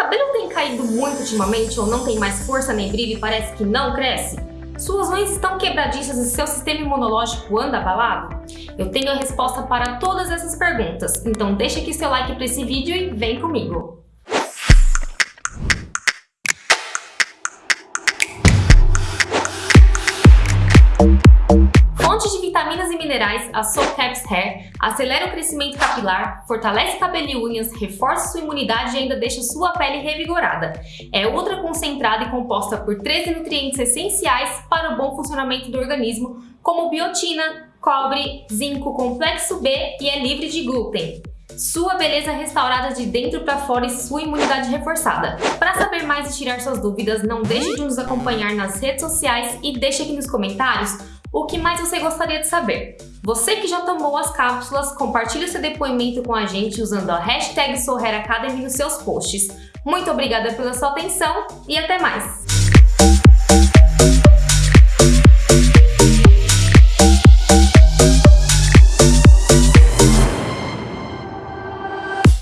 cabelo tem caído muito ultimamente ou não tem mais força nem brilho e parece que não cresce? Suas unhas estão quebradiças e seu sistema imunológico anda abalado? Eu tenho a resposta para todas essas perguntas, então deixa aqui seu like para esse vídeo e vem comigo! Vitaminas e minerais, a Soul Hair acelera o crescimento capilar, fortalece cabelo e unhas, reforça sua imunidade e ainda deixa sua pele revigorada. É ultra concentrada e composta por 13 nutrientes essenciais para o bom funcionamento do organismo, como biotina, cobre, zinco, complexo B e é livre de glúten. Sua beleza restaurada de dentro para fora e sua imunidade reforçada. Para saber mais e tirar suas dúvidas, não deixe de nos acompanhar nas redes sociais e deixe aqui nos comentários o que mais você gostaria de saber? Você que já tomou as cápsulas, compartilhe seu depoimento com a gente usando a hashtag Academy nos seus posts. Muito obrigada pela sua atenção e até mais!